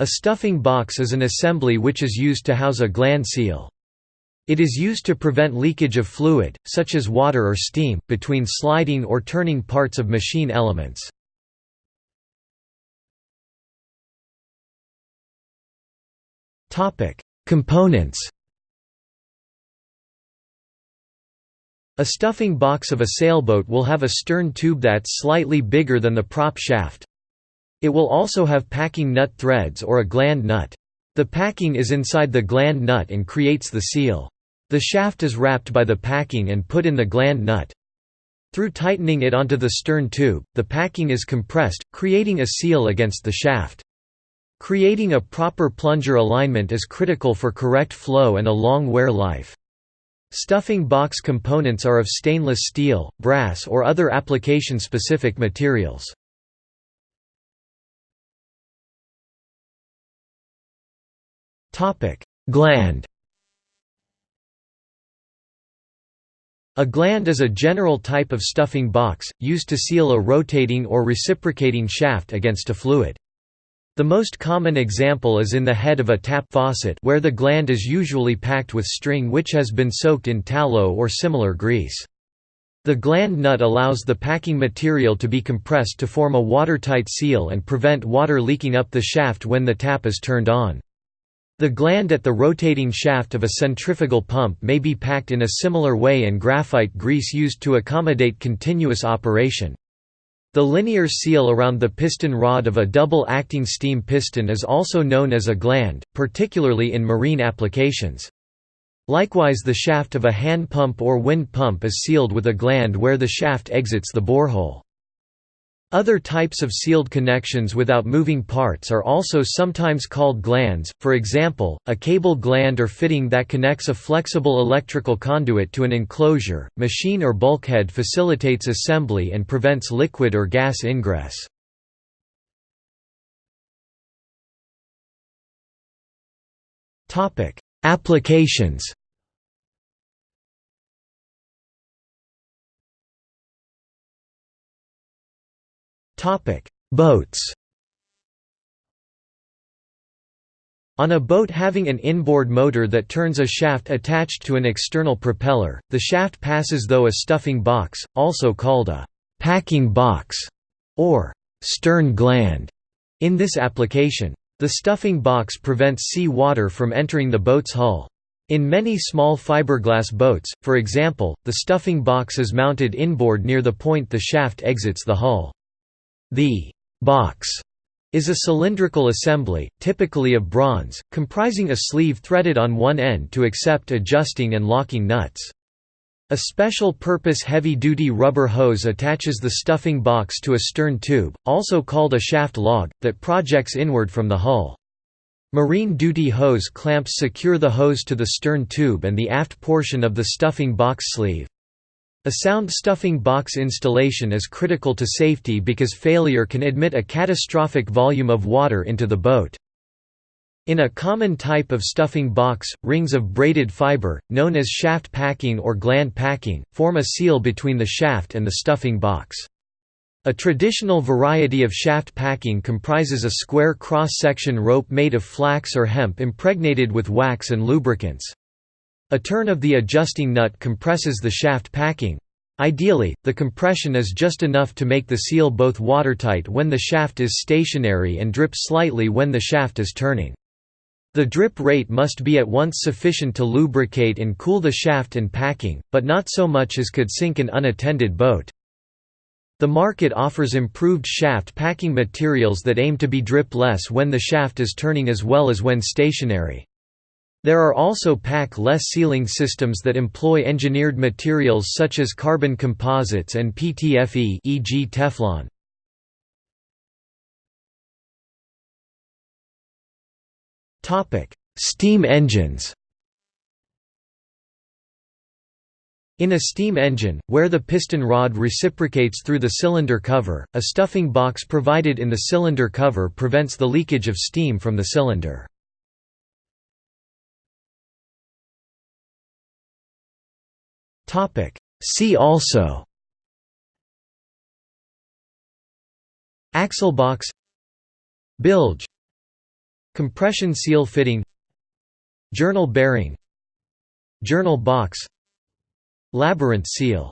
A stuffing box is an assembly which is used to house a gland seal. It is used to prevent leakage of fluid, such as water or steam, between sliding or turning parts of machine elements. Components A stuffing box of a sailboat will have a stern tube that's slightly bigger than the prop shaft. It will also have packing nut threads or a gland nut. The packing is inside the gland nut and creates the seal. The shaft is wrapped by the packing and put in the gland nut. Through tightening it onto the stern tube, the packing is compressed, creating a seal against the shaft. Creating a proper plunger alignment is critical for correct flow and a long wear life. Stuffing box components are of stainless steel, brass or other application-specific materials. Gland A gland is a general type of stuffing box, used to seal a rotating or reciprocating shaft against a fluid. The most common example is in the head of a tap faucet where the gland is usually packed with string which has been soaked in tallow or similar grease. The gland nut allows the packing material to be compressed to form a watertight seal and prevent water leaking up the shaft when the tap is turned on. The gland at the rotating shaft of a centrifugal pump may be packed in a similar way and graphite grease used to accommodate continuous operation. The linear seal around the piston rod of a double-acting steam piston is also known as a gland, particularly in marine applications. Likewise the shaft of a hand pump or wind pump is sealed with a gland where the shaft exits the borehole. Other types of sealed connections without moving parts are also sometimes called glands, for example, a cable gland or fitting that connects a flexible electrical conduit to an enclosure, machine or bulkhead facilitates assembly and prevents liquid or gas ingress. Applications Topic: Boats. On a boat having an inboard motor that turns a shaft attached to an external propeller, the shaft passes though a stuffing box, also called a packing box or stern gland. In this application, the stuffing box prevents sea water from entering the boat's hull. In many small fiberglass boats, for example, the stuffing box is mounted inboard near the point the shaft exits the hull. The box is a cylindrical assembly, typically of bronze, comprising a sleeve threaded on one end to accept adjusting and locking nuts. A special-purpose heavy-duty rubber hose attaches the stuffing box to a stern tube, also called a shaft log, that projects inward from the hull. Marine duty hose clamps secure the hose to the stern tube and the aft portion of the stuffing box sleeve. A sound stuffing box installation is critical to safety because failure can admit a catastrophic volume of water into the boat. In a common type of stuffing box, rings of braided fiber, known as shaft packing or gland packing, form a seal between the shaft and the stuffing box. A traditional variety of shaft packing comprises a square cross-section rope made of flax or hemp impregnated with wax and lubricants. A turn of the adjusting nut compresses the shaft packing. Ideally, the compression is just enough to make the seal both watertight when the shaft is stationary and drip slightly when the shaft is turning. The drip rate must be at once sufficient to lubricate and cool the shaft and packing, but not so much as could sink an unattended boat. The market offers improved shaft packing materials that aim to be drip less when the shaft is turning as well as when stationary. There are also pack-less sealing systems that employ engineered materials such as carbon composites and PTFE e.g. Teflon. Steam engines In a steam engine, where the piston rod reciprocates through the cylinder cover, a stuffing box provided in the cylinder cover prevents the leakage of steam from the cylinder. Topic. See also. Axle box. Bilge. Compression seal fitting. Journal bearing. Journal box. Labyrinth seal